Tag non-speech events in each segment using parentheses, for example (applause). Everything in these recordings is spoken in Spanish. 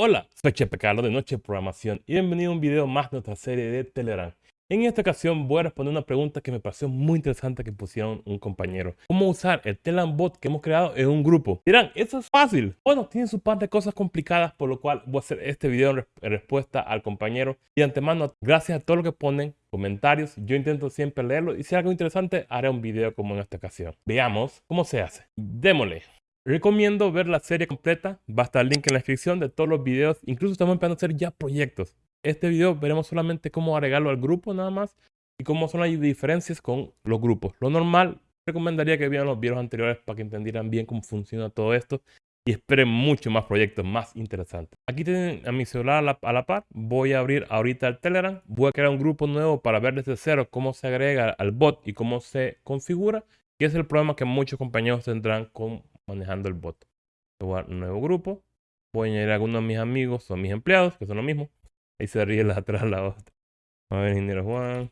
Hola, soy Chepe Carlos de Noche Programación y bienvenido a un video más de nuestra serie de Telegram. En esta ocasión voy a responder una pregunta que me pareció muy interesante que pusieron un compañero. ¿Cómo usar el Telegram bot que hemos creado en un grupo? Dirán, eso es fácil. Bueno, tiene su par de cosas complicadas, por lo cual voy a hacer este video en, respuesta al compañero. Y de antemano, gracias a todo lo que ponen, comentarios, yo intento siempre leerlo y si hay algo interesante, haré un video como en esta ocasión. Veamos cómo se hace. Démosle. Recomiendo ver la serie completa, va a estar el link en la descripción de todos los videos, incluso estamos empezando a hacer ya proyectos. Este video veremos solamente cómo agregarlo al grupo nada más y cómo son las diferencias con los grupos. Lo normal, recomendaría que vieran los videos anteriores para que entendieran bien cómo funciona todo esto y esperen mucho más proyectos más interesantes. Aquí tienen a mi celular a la, a la, par. Voy a abrir ahorita el Telegram. Voy a crear un grupo nuevo para ver desde cero cómo se agrega al bot y cómo se configura. Y es el problema que muchos compañeros tendrán con manejando el bot. Voy a un nuevo grupo. Voy a añadir a algunos de mis amigos o mis empleados, que son lo mismo. Ahí se ríe la (laughs) atrás la otra. A ver, ingeniero Juan.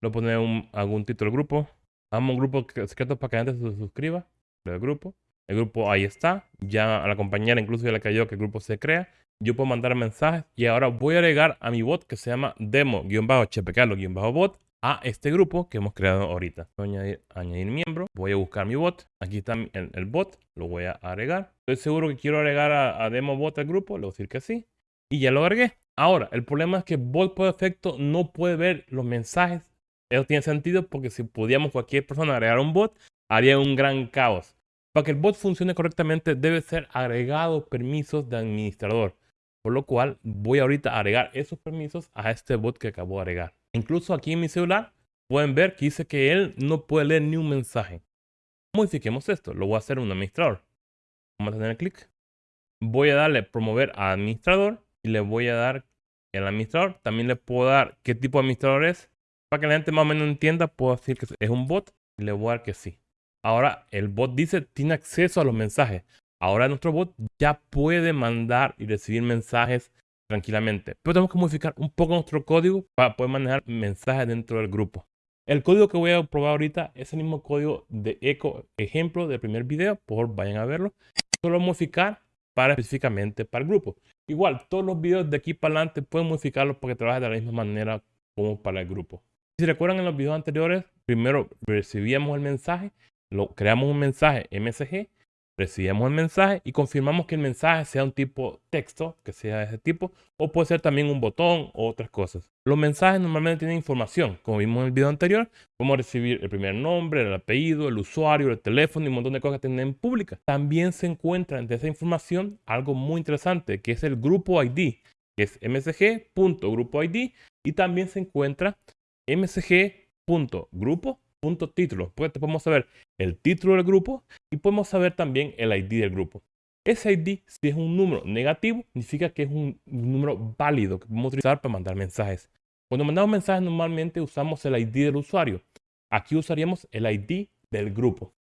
Lo pone un, algún título del grupo. Amo un grupo secreto para que la gente se suscriba del grupo. El grupo ahí está. Ya a la compañera incluso ya le cayó que el grupo se crea. Yo puedo mandar mensajes y ahora voy a agregar a mi bot que se llama demo-chpcarlo-bot a este grupo que hemos creado ahorita. Voy a añadir, miembro, voy a buscar mi bot. Aquí está el, bot, lo voy a agregar. Estoy seguro que quiero agregar a, demo bot al grupo, le voy a decir que sí. Y ya lo agregué. Ahora, el problema es que bot por defecto no puede ver los mensajes. Eso tiene sentido porque si pudiéramos cualquier persona agregar un bot, haría un gran caos. Para que el bot funcione correctamente debe ser agregado permisos de administrador. Por lo cual voy ahorita a agregar esos permisos a este bot que acabo de agregar. Incluso aquí en mi celular pueden ver que dice que él no puede leer ni un mensaje. Modifiquemos esto. Lo voy a hacer un administrador. Vamos a tener clic. Voy a darle promover a administrador y le voy a dar el administrador. También le puedo dar qué tipo de administrador es. Para que la gente más o menos entienda, puedo decir que es un bot y le voy a dar que sí. Ahora el bot dice tiene acceso a los mensajes. Ahora nuestro bot ya puede mandar y recibir mensajes tranquilamente. Pero tenemos que modificar un poco nuestro código para poder manejar mensajes dentro del grupo. El código que voy a probar ahorita es el mismo código de eco ejemplo del primer video, por vayan a verlo. Solo modificar para específicamente para el grupo. Igual, todos los videos de aquí para adelante pueden modificarlos porque trabaja de la misma manera como para el grupo. Si recuerdan en los videos anteriores, primero recibíamos el mensaje, lo, creamos un mensaje MSG recibimos el mensaje y confirmamos que el mensaje sea un tipo texto, que sea de ese tipo, o puede ser también un botón o otras cosas. Los mensajes normalmente tienen información, como vimos en el video anterior, podemos recibir el primer nombre, el apellido, el usuario, el teléfono y un montón de cosas que tienen pública. También se encuentra entre esa información algo muy interesante, que es el grupo ID, que es msg.grupoid y también se encuentra msg.grupo punto título. Pues podemos saber el título del grupo y podemos saber también el ID del grupo. Ese ID, si es un número negativo, significa que es un número válido que podemos utilizar para mandar mensajes. Cuando mandamos mensajes normalmente usamos el ID del usuario. Aquí usaríamos el ID del grupo.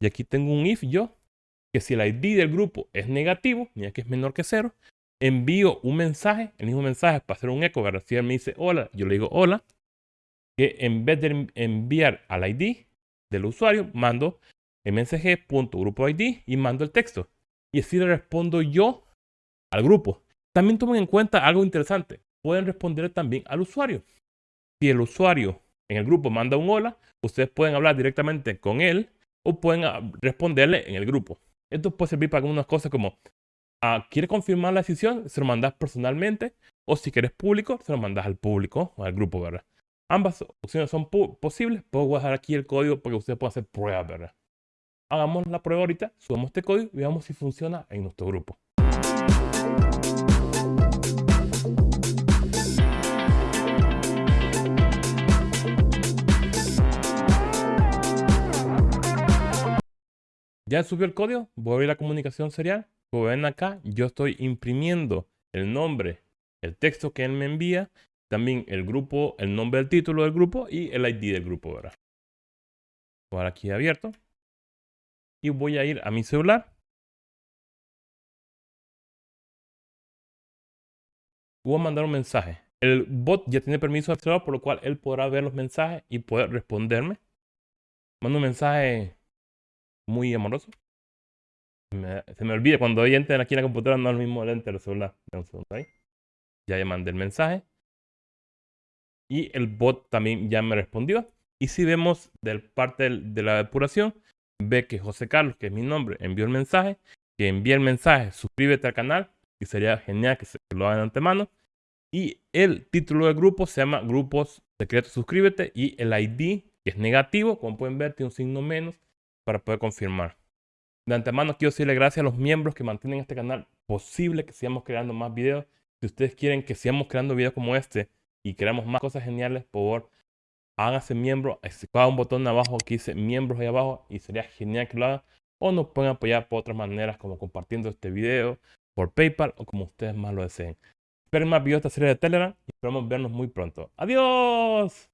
Y aquí tengo un if yo, que si el ID del grupo es negativo, mira que es menor que cero, envío un mensaje, el mismo mensaje para hacer un eco, si él me dice hola, yo le digo hola, que en vez de enviar al ID del usuario, mando msg.grupoid y mando el texto. Y así le respondo yo al grupo. También tomen en cuenta algo interesante. Pueden responder también al usuario. Si el usuario en el grupo manda un hola, ustedes pueden hablar directamente con él o pueden ah, responderle en el grupo. Esto puede servir para algunas cosas como, ah, ¿quieres confirmar la decisión? Se lo mandas personalmente. O si quieres público, se lo mandas al público o al grupo, ¿verdad? Ambas opciones son posibles. Puedo guardar aquí el código para que ustedes puedan hacer pruebas, ¿verdad? Hagamos la prueba ahorita, subamos este código y veamos si funciona en nuestro grupo. Ya subió el código, voy a abrir la comunicación serial. Como ven acá, yo estoy imprimiendo el nombre, el texto que él me envía también el grupo, el nombre del título del grupo y el ID del grupo, ¿verdad? Por aquí abierto. Y voy a ir a mi celular. Voy a mandar un mensaje. El bot ya tiene permiso de celular, por lo cual él podrá ver los mensajes y poder responderme. Mando un mensaje muy amoroso. se me olvida cuando hay enter aquí en la computadora, no es lo mismo el enter del celular. Un segundo ahí. Ya le mandé el mensaje. Y el bot también ya me respondió. Y si vemos del parte de la depuración, ve que José Carlos, que es mi nombre, envió el mensaje. Que envía el mensaje, suscríbete al canal. Y sería genial que se lo hagan de antemano. Y el título del grupo se llama Grupos Secretos Suscríbete. Y el ID, que es negativo, como pueden ver, tiene un signo menos para poder confirmar. De antemano quiero decirle gracias a los miembros que mantienen este canal posible que sigamos creando más videos. Si ustedes quieren que sigamos creando videos como este y creamos más cosas geniales, por favor, háganse miembro. Cada un botón abajo que dice miembros ahí abajo y sería genial que lo hagan. O nos pueden apoyar por otras maneras como compartiendo este video por PayPal o como ustedes más lo deseen. Esperen más videos de esta serie de Telegram y esperamos vernos muy pronto. ¡Adiós!